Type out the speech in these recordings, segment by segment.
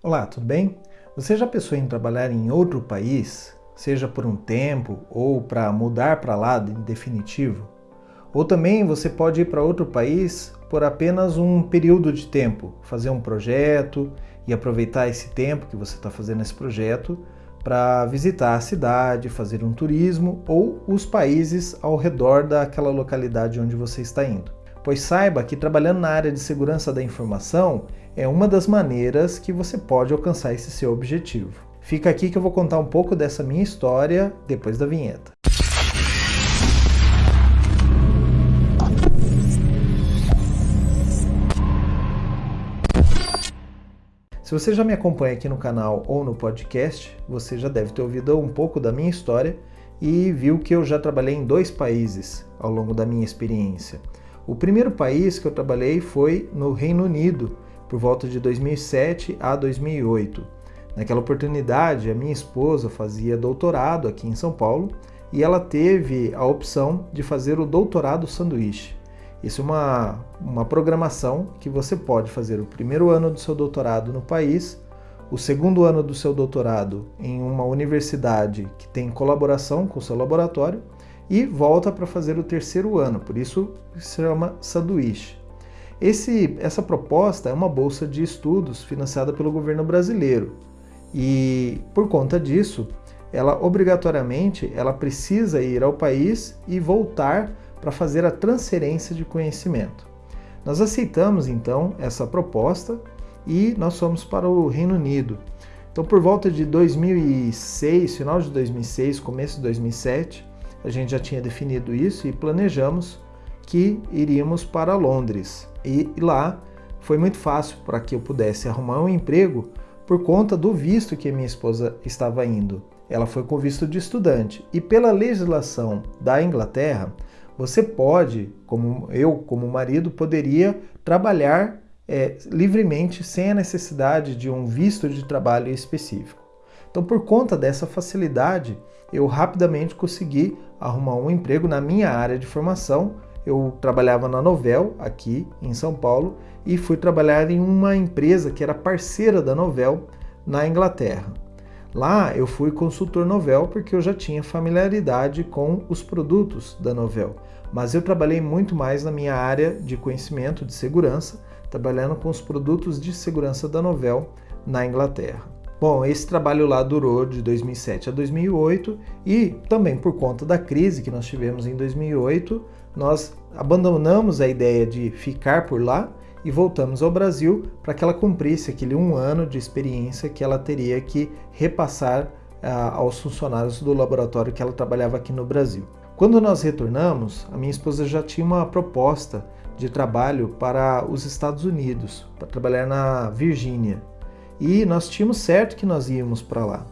Olá, tudo bem? Você já pensou em trabalhar em outro país, seja por um tempo ou para mudar para lá em definitivo? Ou também você pode ir para outro país por apenas um período de tempo, fazer um projeto e aproveitar esse tempo que você está fazendo esse projeto para visitar a cidade, fazer um turismo ou os países ao redor daquela localidade onde você está indo. Pois saiba que trabalhando na área de segurança da informação é uma das maneiras que você pode alcançar esse seu objetivo. Fica aqui que eu vou contar um pouco dessa minha história depois da vinheta. Se você já me acompanha aqui no canal ou no podcast, você já deve ter ouvido um pouco da minha história e viu que eu já trabalhei em dois países ao longo da minha experiência. O primeiro país que eu trabalhei foi no Reino Unido, por volta de 2007 a 2008. Naquela oportunidade, a minha esposa fazia doutorado aqui em São Paulo e ela teve a opção de fazer o doutorado sanduíche. Isso é uma, uma programação que você pode fazer o primeiro ano do seu doutorado no país, o segundo ano do seu doutorado em uma universidade que tem colaboração com o seu laboratório e volta para fazer o terceiro ano, por isso se chama sanduíche. Esse, essa proposta é uma bolsa de estudos financiada pelo governo brasileiro e, por conta disso, ela obrigatoriamente ela precisa ir ao país e voltar para fazer a transferência de conhecimento. Nós aceitamos então essa proposta e nós fomos para o Reino Unido. Então, por volta de 2006, final de 2006, começo de 2007, a gente já tinha definido isso e planejamos que iríamos para Londres. E lá foi muito fácil para que eu pudesse arrumar um emprego por conta do visto que minha esposa estava indo. Ela foi com visto de estudante. E pela legislação da Inglaterra, você pode, como eu, como marido, poderia trabalhar é, livremente sem a necessidade de um visto de trabalho específico. Então, por conta dessa facilidade, eu rapidamente consegui arrumar um emprego na minha área de formação eu trabalhava na Novel, aqui em São Paulo, e fui trabalhar em uma empresa que era parceira da Novel na Inglaterra. Lá eu fui consultor Novel porque eu já tinha familiaridade com os produtos da Novel, mas eu trabalhei muito mais na minha área de conhecimento de segurança, trabalhando com os produtos de segurança da Novel na Inglaterra. Bom, esse trabalho lá durou de 2007 a 2008 e também por conta da crise que nós tivemos em 2008, nós abandonamos a ideia de ficar por lá e voltamos ao Brasil para que ela cumprisse aquele um ano de experiência que ela teria que repassar ah, aos funcionários do laboratório que ela trabalhava aqui no Brasil. Quando nós retornamos, a minha esposa já tinha uma proposta de trabalho para os Estados Unidos, para trabalhar na Virgínia. E nós tínhamos certo que nós íamos para lá.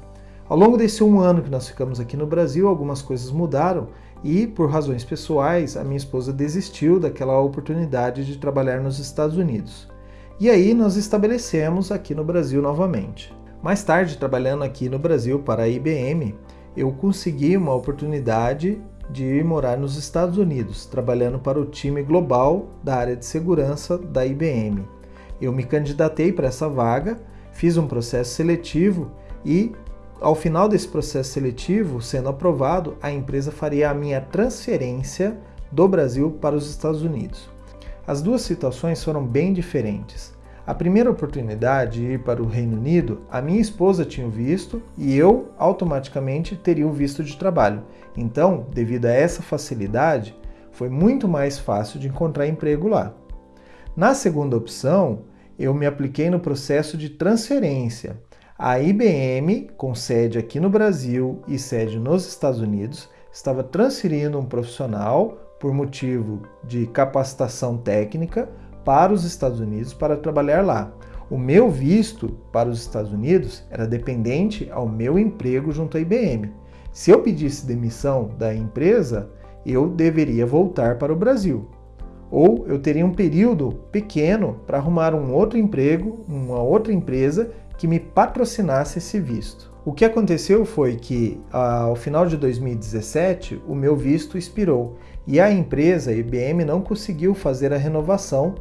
Ao longo desse um ano que nós ficamos aqui no Brasil, algumas coisas mudaram e, por razões pessoais, a minha esposa desistiu daquela oportunidade de trabalhar nos Estados Unidos. E aí nós estabelecemos aqui no Brasil novamente. Mais tarde, trabalhando aqui no Brasil para a IBM, eu consegui uma oportunidade de ir morar nos Estados Unidos, trabalhando para o time global da área de segurança da IBM. Eu me candidatei para essa vaga, fiz um processo seletivo e ao final desse processo seletivo, sendo aprovado, a empresa faria a minha transferência do Brasil para os Estados Unidos. As duas situações foram bem diferentes. A primeira oportunidade de ir para o Reino Unido, a minha esposa tinha o visto e eu automaticamente teria o visto de trabalho. Então, devido a essa facilidade, foi muito mais fácil de encontrar emprego lá. Na segunda opção, eu me apliquei no processo de transferência. A IBM, com sede aqui no Brasil e sede nos Estados Unidos, estava transferindo um profissional por motivo de capacitação técnica para os Estados Unidos para trabalhar lá. O meu visto para os Estados Unidos era dependente ao meu emprego junto à IBM. Se eu pedisse demissão da empresa, eu deveria voltar para o Brasil. Ou eu teria um período pequeno para arrumar um outro emprego, uma outra empresa que me patrocinasse esse visto. O que aconteceu foi que, ao final de 2017, o meu visto expirou e a empresa, a IBM, não conseguiu fazer a renovação,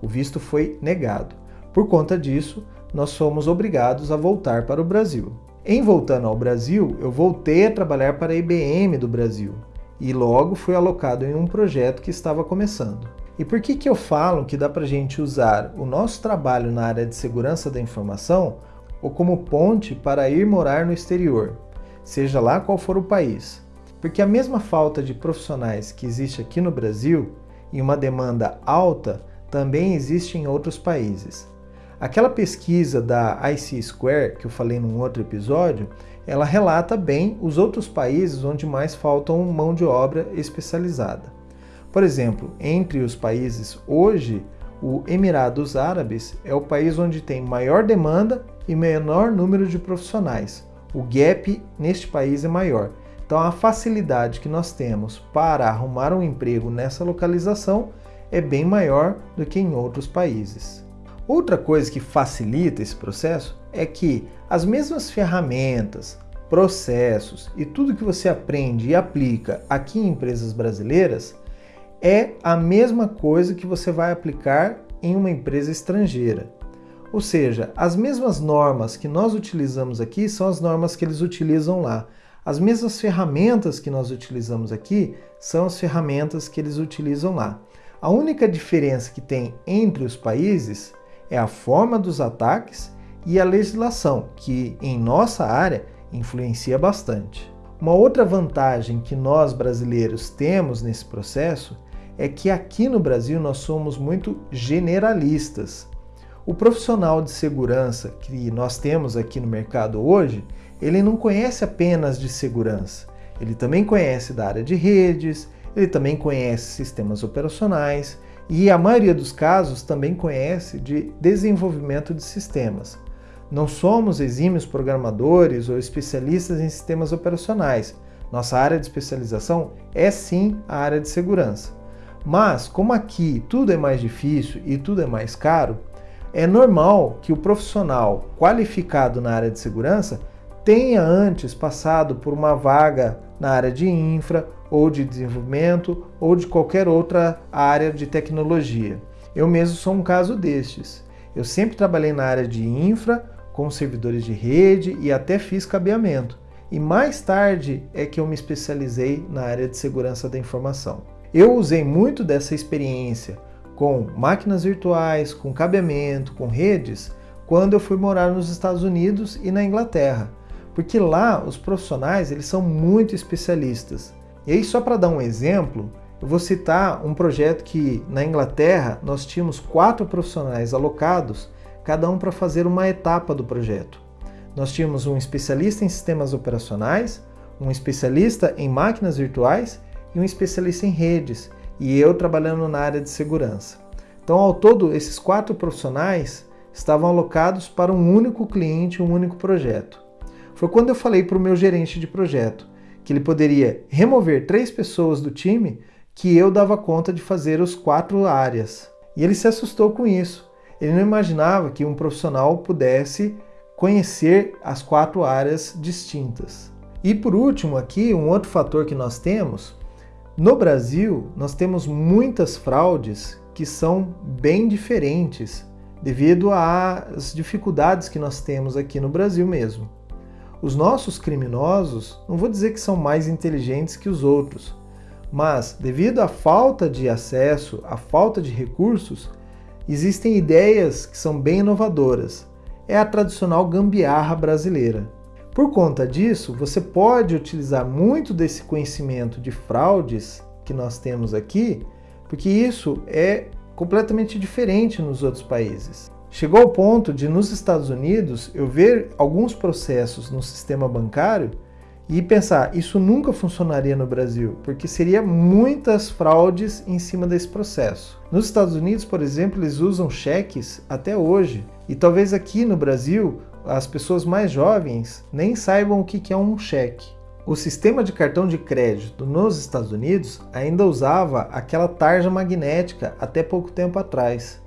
o visto foi negado. Por conta disso, nós fomos obrigados a voltar para o Brasil. Em voltando ao Brasil, eu voltei a trabalhar para a IBM do Brasil e logo fui alocado em um projeto que estava começando. E por que, que eu falo que dá para a gente usar o nosso trabalho na área de segurança da informação ou como ponte para ir morar no exterior, seja lá qual for o país? Porque a mesma falta de profissionais que existe aqui no Brasil e uma demanda alta também existe em outros países. Aquela pesquisa da IC Square que eu falei num outro episódio, ela relata bem os outros países onde mais faltam mão de obra especializada. Por exemplo, entre os países hoje, o Emirados Árabes é o país onde tem maior demanda e menor número de profissionais. O gap neste país é maior. Então, a facilidade que nós temos para arrumar um emprego nessa localização é bem maior do que em outros países. Outra coisa que facilita esse processo é que as mesmas ferramentas, processos e tudo que você aprende e aplica aqui em empresas brasileiras é a mesma coisa que você vai aplicar em uma empresa estrangeira. Ou seja, as mesmas normas que nós utilizamos aqui são as normas que eles utilizam lá. As mesmas ferramentas que nós utilizamos aqui são as ferramentas que eles utilizam lá. A única diferença que tem entre os países é a forma dos ataques e a legislação, que em nossa área influencia bastante. Uma outra vantagem que nós brasileiros temos nesse processo é que aqui no Brasil nós somos muito generalistas. O profissional de segurança que nós temos aqui no mercado hoje, ele não conhece apenas de segurança, ele também conhece da área de redes, ele também conhece sistemas operacionais, e a maioria dos casos também conhece de desenvolvimento de sistemas. Não somos exímios programadores ou especialistas em sistemas operacionais. Nossa área de especialização é sim a área de segurança. Mas, como aqui tudo é mais difícil e tudo é mais caro, é normal que o profissional qualificado na área de segurança tenha antes passado por uma vaga na área de infra ou de desenvolvimento ou de qualquer outra área de tecnologia. Eu mesmo sou um caso destes. Eu sempre trabalhei na área de infra, com servidores de rede e até fiz cabeamento. E mais tarde é que eu me especializei na área de segurança da informação. Eu usei muito dessa experiência com máquinas virtuais, com cabeamento, com redes, quando eu fui morar nos Estados Unidos e na Inglaterra, porque lá os profissionais eles são muito especialistas. E aí, só para dar um exemplo, eu vou citar um projeto que na Inglaterra nós tínhamos quatro profissionais alocados, cada um para fazer uma etapa do projeto. Nós tínhamos um especialista em sistemas operacionais, um especialista em máquinas virtuais e um especialista em redes, e eu trabalhando na área de segurança. Então, ao todo, esses quatro profissionais estavam alocados para um único cliente, um único projeto. Foi quando eu falei para o meu gerente de projeto: que ele poderia remover três pessoas do time que eu dava conta de fazer os quatro áreas. E ele se assustou com isso. Ele não imaginava que um profissional pudesse conhecer as quatro áreas distintas. E por último, aqui, um outro fator que nós temos: no Brasil, nós temos muitas fraudes que são bem diferentes devido às dificuldades que nós temos aqui no Brasil mesmo. Os nossos criminosos, não vou dizer que são mais inteligentes que os outros, mas devido à falta de acesso, à falta de recursos, existem ideias que são bem inovadoras. É a tradicional gambiarra brasileira. Por conta disso, você pode utilizar muito desse conhecimento de fraudes que nós temos aqui, porque isso é completamente diferente nos outros países. Chegou ao ponto de, nos Estados Unidos, eu ver alguns processos no sistema bancário e pensar, isso nunca funcionaria no Brasil, porque seria muitas fraudes em cima desse processo. Nos Estados Unidos, por exemplo, eles usam cheques até hoje, e talvez aqui no Brasil as pessoas mais jovens nem saibam o que é um cheque. O sistema de cartão de crédito nos Estados Unidos ainda usava aquela tarja magnética até pouco tempo atrás.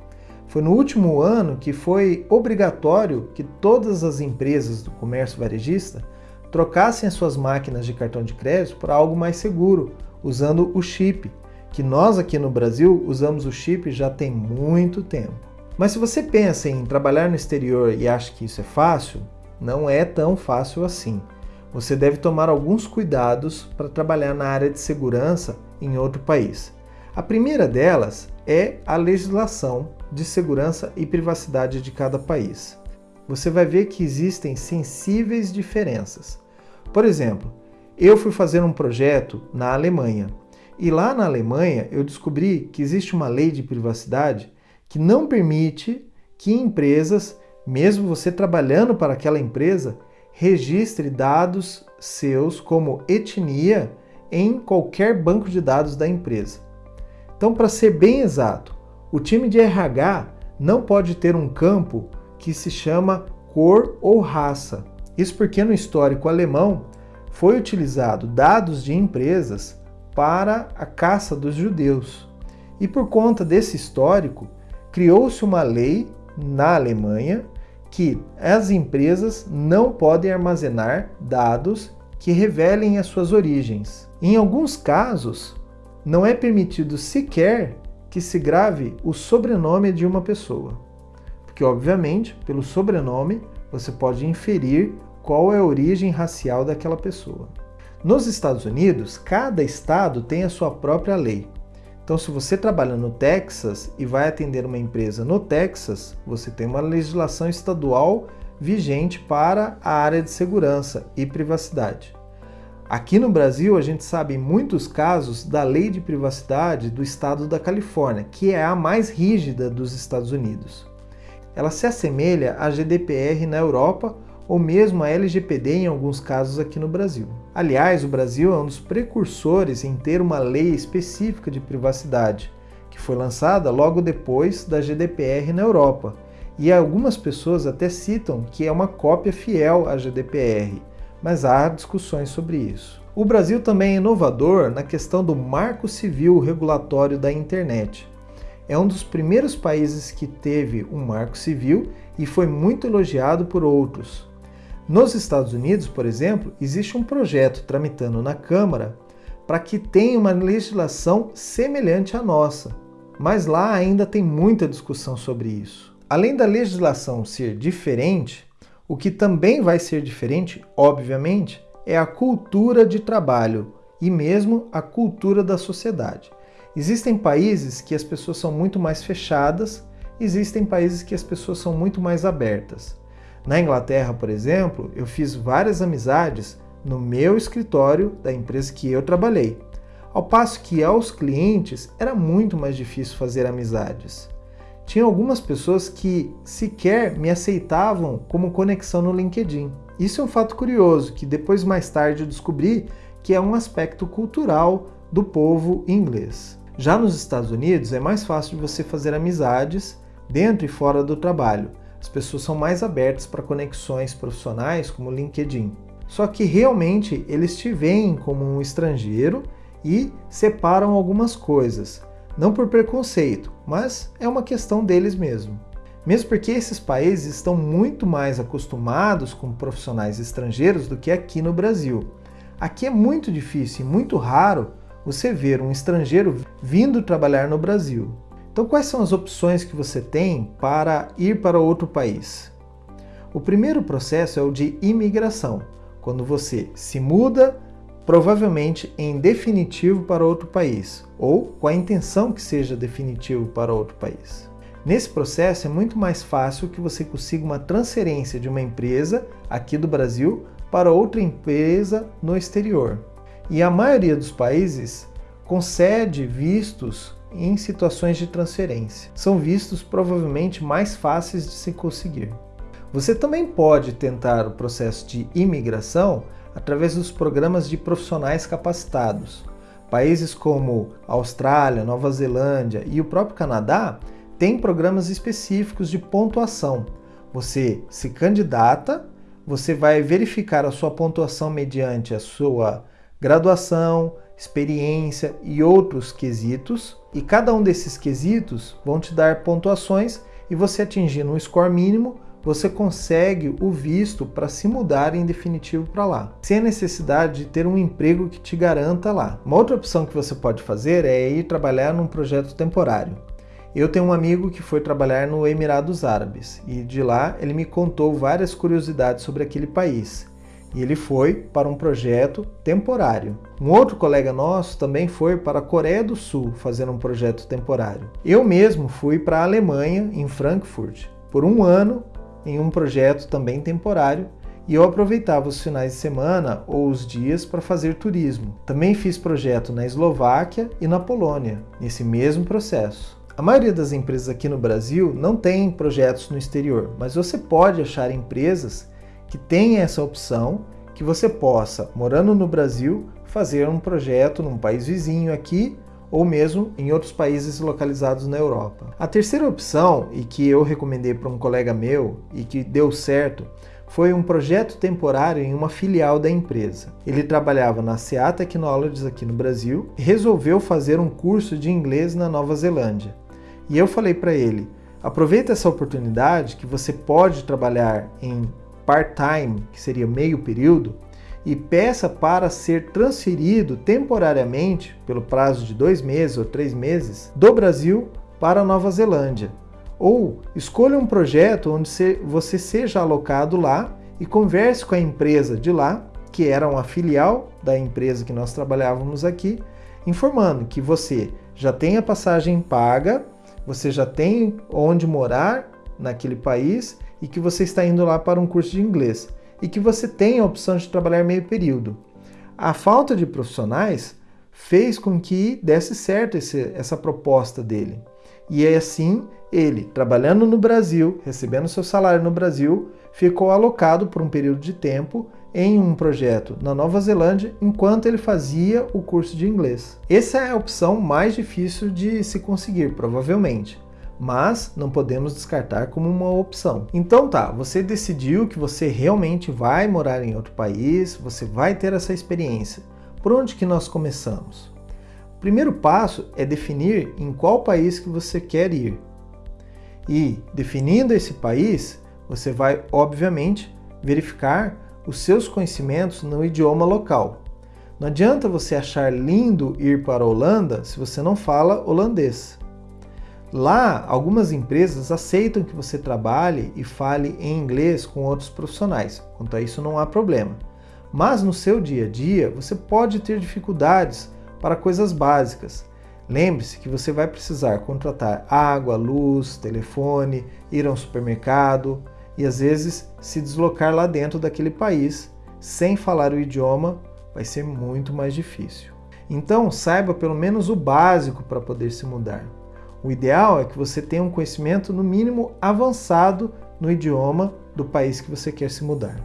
Foi no último ano que foi obrigatório que todas as empresas do comércio varejista trocassem as suas máquinas de cartão de crédito para algo mais seguro, usando o chip, que nós aqui no Brasil usamos o chip já tem muito tempo. Mas se você pensa em trabalhar no exterior e acha que isso é fácil, não é tão fácil assim. Você deve tomar alguns cuidados para trabalhar na área de segurança em outro país. A primeira delas é a legislação de segurança e privacidade de cada país. Você vai ver que existem sensíveis diferenças. Por exemplo, eu fui fazer um projeto na Alemanha e lá na Alemanha eu descobri que existe uma lei de privacidade que não permite que empresas, mesmo você trabalhando para aquela empresa, registre dados seus como etnia em qualquer banco de dados da empresa. Então, para ser bem exato, o time de RH não pode ter um campo que se chama cor ou raça. Isso porque no histórico alemão foi utilizado dados de empresas para a caça dos judeus. E por conta desse histórico, criou-se uma lei na Alemanha que as empresas não podem armazenar dados que revelem as suas origens. Em alguns casos, não é permitido sequer que se grave o sobrenome de uma pessoa, porque, obviamente, pelo sobrenome você pode inferir qual é a origem racial daquela pessoa. Nos Estados Unidos, cada estado tem a sua própria lei. Então, se você trabalha no Texas e vai atender uma empresa no Texas, você tem uma legislação estadual vigente para a área de segurança e privacidade. Aqui no Brasil, a gente sabe em muitos casos da lei de privacidade do estado da Califórnia, que é a mais rígida dos Estados Unidos. Ela se assemelha à GDPR na Europa ou mesmo à LGPD em alguns casos aqui no Brasil. Aliás, o Brasil é um dos precursores em ter uma lei específica de privacidade, que foi lançada logo depois da GDPR na Europa. E algumas pessoas até citam que é uma cópia fiel à GDPR, mas há discussões sobre isso. O Brasil também é inovador na questão do marco civil regulatório da internet. É um dos primeiros países que teve um marco civil e foi muito elogiado por outros. Nos Estados Unidos, por exemplo, existe um projeto tramitando na Câmara para que tenha uma legislação semelhante à nossa, mas lá ainda tem muita discussão sobre isso. Além da legislação ser diferente, o que também vai ser diferente, obviamente, é a cultura de trabalho e mesmo a cultura da sociedade. Existem países que as pessoas são muito mais fechadas, existem países que as pessoas são muito mais abertas. Na Inglaterra, por exemplo, eu fiz várias amizades no meu escritório da empresa que eu trabalhei, ao passo que aos clientes era muito mais difícil fazer amizades. Tinha algumas pessoas que sequer me aceitavam como conexão no LinkedIn. Isso é um fato curioso que depois mais tarde eu descobri que é um aspecto cultural do povo inglês. Já nos Estados Unidos é mais fácil de você fazer amizades dentro e fora do trabalho. As pessoas são mais abertas para conexões profissionais, como o LinkedIn. Só que realmente eles te veem como um estrangeiro e separam algumas coisas. Não por preconceito, mas é uma questão deles mesmo. Mesmo porque esses países estão muito mais acostumados com profissionais estrangeiros do que aqui no Brasil. Aqui é muito difícil e muito raro você ver um estrangeiro vindo trabalhar no Brasil. Então, quais são as opções que você tem para ir para outro país? O primeiro processo é o de imigração, quando você se muda, provavelmente em definitivo para outro país, ou com a intenção que seja definitivo para outro país. Nesse processo é muito mais fácil que você consiga uma transferência de uma empresa aqui do Brasil para outra empresa no exterior. E a maioria dos países concede vistos em situações de transferência. São vistos provavelmente mais fáceis de se conseguir. Você também pode tentar o processo de imigração através dos programas de profissionais capacitados. Países como Austrália, Nova Zelândia e o próprio Canadá têm programas específicos de pontuação. Você se candidata, você vai verificar a sua pontuação mediante a sua graduação, experiência e outros quesitos, e cada um desses quesitos vão te dar pontuações e você atingindo um score mínimo, você consegue o visto para se mudar em definitivo para lá, sem a necessidade de ter um emprego que te garanta lá. Uma outra opção que você pode fazer é ir trabalhar num projeto temporário. Eu tenho um amigo que foi trabalhar no Emirados Árabes e de lá ele me contou várias curiosidades sobre aquele país. E ele foi para um projeto temporário. Um outro colega nosso também foi para a Coreia do Sul fazer um projeto temporário. Eu mesmo fui para a Alemanha, em Frankfurt, por um ano em um projeto também temporário e eu aproveitava os finais de semana ou os dias para fazer turismo. Também fiz projeto na Eslováquia e na Polônia, nesse mesmo processo. A maioria das empresas aqui no Brasil não tem projetos no exterior, mas você pode achar empresas que têm essa opção, que você possa, morando no Brasil, fazer um projeto num país vizinho aqui ou mesmo em outros países localizados na Europa. A terceira opção, e que eu recomendei para um colega meu e que deu certo, foi um projeto temporário em uma filial da empresa. Ele trabalhava na CA Technologies aqui no Brasil e resolveu fazer um curso de inglês na Nova Zelândia. E eu falei para ele: aproveita essa oportunidade que você pode trabalhar em part-time, que seria meio período, e peça para ser transferido temporariamente, pelo prazo de dois meses ou três meses, do Brasil para Nova Zelândia. Ou escolha um projeto onde você seja alocado lá e converse com a empresa de lá, que era uma filial da empresa que nós trabalhávamos aqui, informando que você já tem a passagem paga você já tem onde morar naquele país e que você está indo lá para um curso de inglês e que você tem a opção de trabalhar meio período. A falta de profissionais fez com que desse certo esse, essa proposta dele. E é assim, ele, trabalhando no Brasil, recebendo seu salário no Brasil, ficou alocado por um período de tempo em um projeto na Nova Zelândia enquanto ele fazia o curso de inglês. Essa é a opção mais difícil de se conseguir, provavelmente, mas não podemos descartar como uma opção. Então tá, você decidiu que você realmente vai morar em outro país, você vai ter essa experiência. Por onde que nós começamos? O primeiro passo é definir em qual país que você quer ir. E definindo esse país, você vai obviamente verificar os seus conhecimentos no idioma local. Não adianta você achar lindo ir para a Holanda se você não fala holandês. Lá, algumas empresas aceitam que você trabalhe e fale em inglês com outros profissionais. Quanto a isso, não há problema. Mas no seu dia a dia, você pode ter dificuldades para coisas básicas. Lembre-se que você vai precisar contratar água, luz, telefone, ir ao supermercado e às vezes se deslocar lá dentro daquele país sem falar o idioma vai ser muito mais difícil. Então, saiba pelo menos o básico para poder se mudar. O ideal é que você tenha um conhecimento no mínimo avançado no idioma do país que você quer se mudar.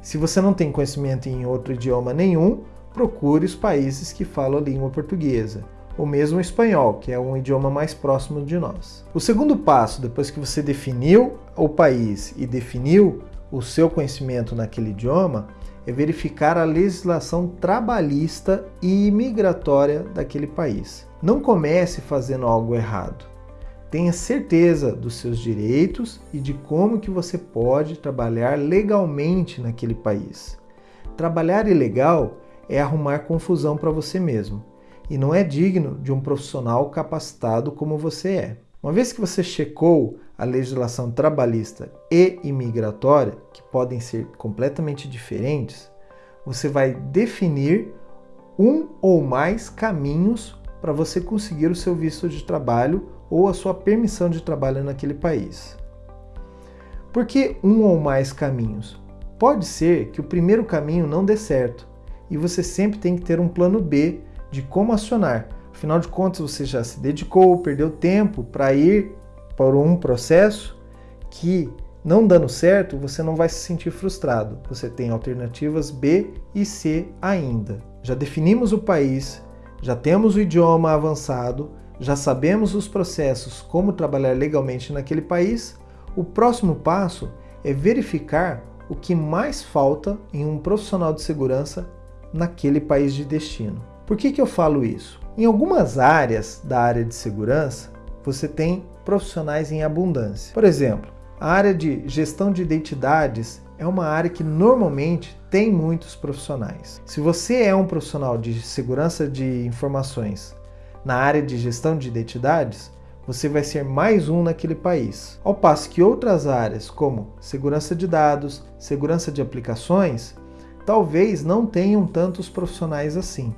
Se você não tem conhecimento em outro idioma nenhum, procure os países que falam a língua portuguesa ou mesmo o espanhol, que é um idioma mais próximo de nós. O segundo passo, depois que você definiu o país e definiu o seu conhecimento naquele idioma, é verificar a legislação trabalhista e imigratória daquele país. Não comece fazendo algo errado. Tenha certeza dos seus direitos e de como que você pode trabalhar legalmente naquele país. Trabalhar ilegal é arrumar confusão para você mesmo e não é digno de um profissional capacitado como você é. Uma vez que você checou a legislação trabalhista e imigratória, que podem ser completamente diferentes, você vai definir um ou mais caminhos para você conseguir o seu visto de trabalho ou a sua permissão de trabalho naquele país. Por que um ou mais caminhos? Pode ser que o primeiro caminho não dê certo e você sempre tem que ter um plano B de como acionar. Afinal de contas, você já se dedicou, perdeu tempo para ir para um processo que, não dando certo, você não vai se sentir frustrado. Você tem alternativas B e C ainda. Já definimos o país, já temos o idioma avançado, já sabemos os processos, como trabalhar legalmente naquele país. O próximo passo é verificar o que mais falta em um profissional de segurança naquele país de destino. Por que, que eu falo isso? Em algumas áreas da área de segurança, você tem profissionais em abundância. Por exemplo, a área de gestão de identidades é uma área que normalmente tem muitos profissionais. Se você é um profissional de segurança de informações na área de gestão de identidades, você vai ser mais um naquele país. Ao passo que outras áreas, como segurança de dados, segurança de aplicações, talvez não tenham tantos profissionais assim.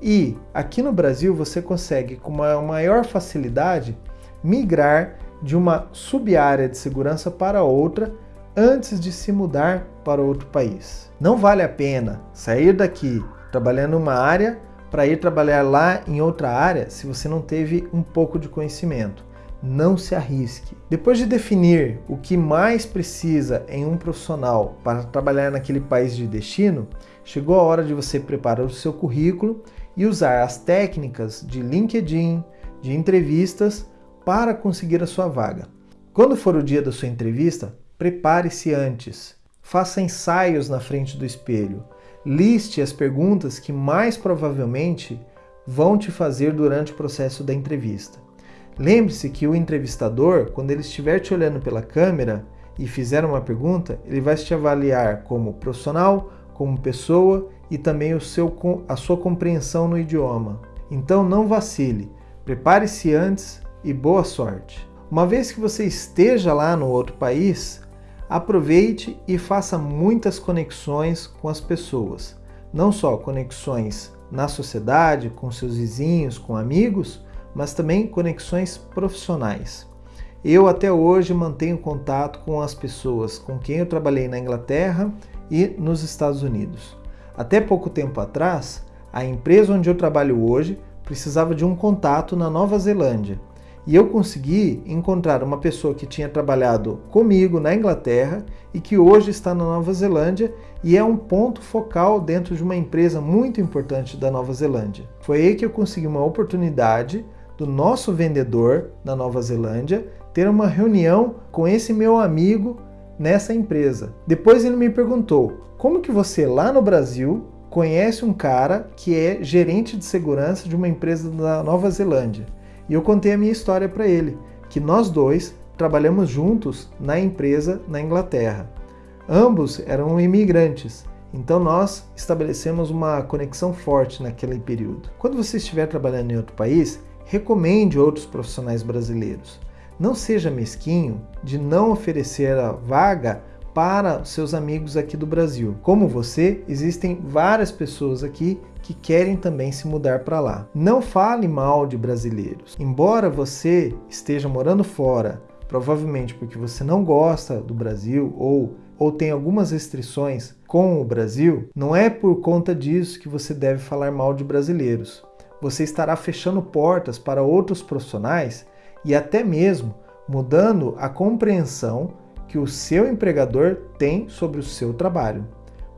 E aqui no Brasil você consegue com uma maior facilidade migrar de uma sub-área de segurança para outra antes de se mudar para outro país. Não vale a pena sair daqui trabalhando uma área para ir trabalhar lá em outra área se você não teve um pouco de conhecimento. Não se arrisque. Depois de definir o que mais precisa em um profissional para trabalhar naquele país de destino, chegou a hora de você preparar o seu currículo e usar as técnicas de LinkedIn, de entrevistas para conseguir a sua vaga. Quando for o dia da sua entrevista, prepare-se antes. Faça ensaios na frente do espelho Liste as perguntas que mais provavelmente vão te fazer durante o processo da entrevista. Lembre-se que o entrevistador, quando ele estiver te olhando pela câmera e fizer uma pergunta, ele vai te avaliar como profissional, como pessoa e também o seu, a sua compreensão no idioma. Então não vacile, prepare-se antes e boa sorte. Uma vez que você esteja lá no outro país, Aproveite e faça muitas conexões com as pessoas, não só conexões na sociedade, com seus vizinhos, com amigos, mas também conexões profissionais. Eu até hoje mantenho contato com as pessoas com quem eu trabalhei na Inglaterra e nos Estados Unidos. Até pouco tempo atrás, a empresa onde eu trabalho hoje precisava de um contato na Nova Zelândia e eu consegui encontrar uma pessoa que tinha trabalhado comigo na Inglaterra e que hoje está na Nova Zelândia e é um ponto focal dentro de uma empresa muito importante da Nova Zelândia. Foi aí que eu consegui uma oportunidade do nosso vendedor na Nova Zelândia ter uma reunião com esse meu amigo nessa empresa. Depois ele me perguntou: "Como que você lá no Brasil conhece um cara que é gerente de segurança de uma empresa da Nova Zelândia?" E eu contei a minha história para ele, que nós dois trabalhamos juntos na empresa na Inglaterra. Ambos eram imigrantes, então nós estabelecemos uma conexão forte naquele período. Quando você estiver trabalhando em outro país, recomende outros profissionais brasileiros. Não seja mesquinho de não oferecer a vaga para seus amigos aqui do Brasil. Como você, existem várias pessoas aqui que querem também se mudar para lá. Não fale mal de brasileiros. Embora você esteja morando fora, provavelmente porque você não gosta do Brasil ou ou tem algumas restrições com o Brasil, não é por conta disso que você deve falar mal de brasileiros. Você estará fechando portas para outros profissionais e até mesmo mudando a compreensão que o seu empregador tem sobre o seu trabalho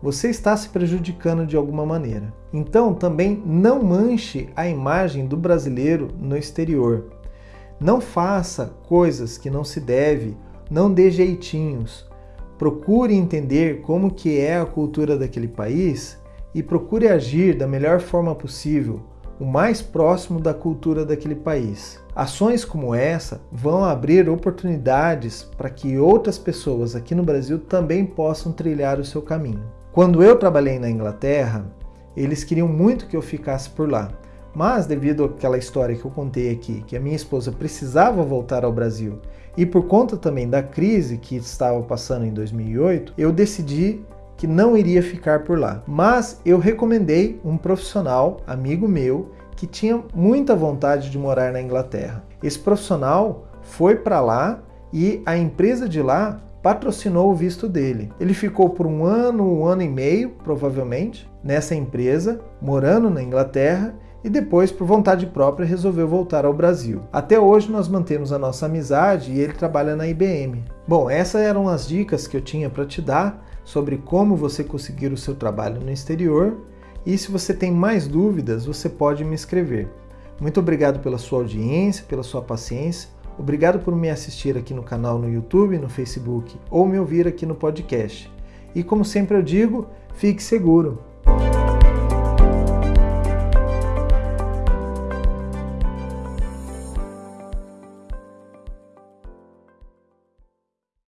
você está se prejudicando de alguma maneira. Então, também não manche a imagem do brasileiro no exterior. Não faça coisas que não se deve, não dê jeitinhos. Procure entender como que é a cultura daquele país e procure agir da melhor forma possível, o mais próximo da cultura daquele país. Ações como essa vão abrir oportunidades para que outras pessoas aqui no Brasil também possam trilhar o seu caminho. Quando eu trabalhei na Inglaterra, eles queriam muito que eu ficasse por lá. Mas devido àquela história que eu contei aqui, que a minha esposa precisava voltar ao Brasil, e por conta também da crise que estava passando em 2008, eu decidi que não iria ficar por lá. Mas eu recomendei um profissional, amigo meu, que tinha muita vontade de morar na Inglaterra. Esse profissional foi para lá e a empresa de lá patrocinou o visto dele. Ele ficou por um ano, um ano e meio, provavelmente, nessa empresa, morando na Inglaterra e depois, por vontade própria, resolveu voltar ao Brasil. Até hoje nós mantemos a nossa amizade e ele trabalha na IBM. Bom, essas eram as dicas que eu tinha para te dar sobre como você conseguir o seu trabalho no exterior. E se você tem mais dúvidas, você pode me escrever. Muito obrigado pela sua audiência, pela sua paciência Obrigado por me assistir aqui no canal no YouTube, no Facebook ou me ouvir aqui no podcast. E como sempre eu digo, fique seguro.